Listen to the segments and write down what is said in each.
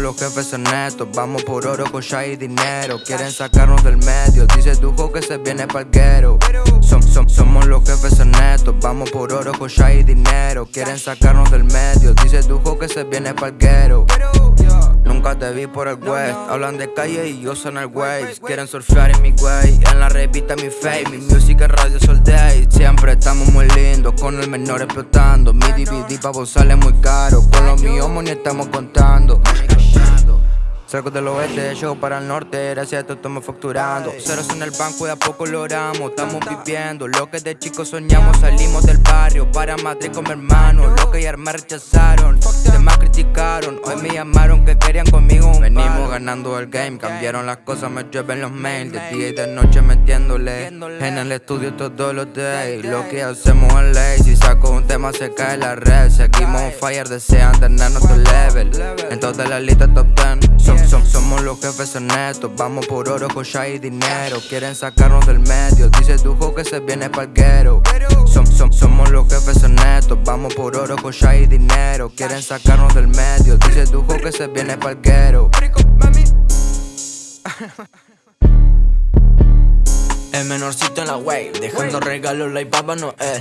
los jefes honestos, vamos por oro, cocha y dinero. Quieren sacarnos del medio, dice tu que se viene palguero som, som, Somos los jefes honestos, vamos por oro, cocha y dinero. Quieren sacarnos del medio, dice tu que se viene palguero Nunca te vi por el west Hablan de calle y yo son el way Quieren surfear en mi way En la revista mi face Mi music en radio day. Siempre estamos muy lindos Con el menor explotando. Mi DVD pa' vos sale muy caro. Con los míos money estamos contando Salgo del oeste, yo para el norte, gracias a esto estamos facturando. Ceros en el banco y a poco logramos, estamos viviendo. Lo que de chicos soñamos, salimos del barrio Para Madrid con mi hermano, lo que ayer me rechazaron Demás criticaron, hoy me llamaron que querían conmigo Venimos ganando el game, cambiaron las cosas, me llueven los mails. De día y de noche metiéndole, en el estudio todos los days. Lo que hacemos es ley, si saco un tema se cae la red. Seguimos fire, desean tener nuestro level. En todas las listas top 10 somos los jefes honestos, vamos por oro, cocha y dinero. Quieren sacarnos del medio, dice tu que se viene palguero Somos los jefes honestos, vamos por oro, cocha y dinero. Quieren sacarnos del medio, dice tu que se viene palguero El menorcito en la wave, dejando regalos like Papa no es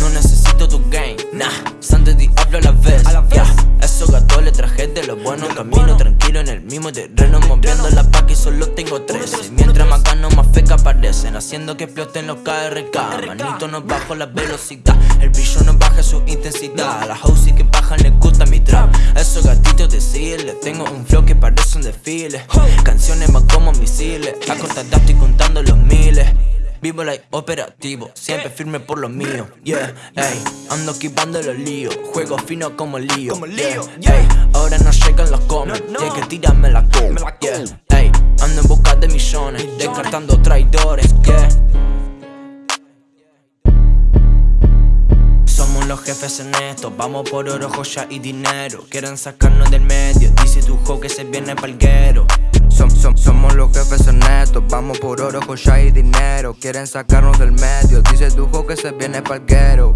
No necesito tu game, nah. Santo hablo a la vez, yeah Esos gatos le traje de los buenos Camino tranquilo en el mismo terreno Moviendo la paca y solo tengo 13 Mientras más gano más feca aparecen Haciendo que exploten los KRK Manito no bajo la velocidad El brillo no baja su intensidad. A la house que bajan le gusta mi trap. Esos gatitos decirles Tengo un flow que parece un desfile Canciones más como misiles A corta estoy contando los miles Vivo like operativo, siempre firme por lo mío. Yeah, ey, ando equipando los líos. Juego fino como lío, yeah, ey, ahora no llegan los comments Tienes que tirarme la coma, yeah, ey, ando en busca de millones Descartando traidores, yeah. Somos los jefes en esto, vamos por oro, joya y dinero. Quieren sacarnos del medio, dice tu jo que se viene palguero somos los jefes honestos, vamos por oro, joya y dinero. Quieren sacarnos del medio, dice tu que se viene palguero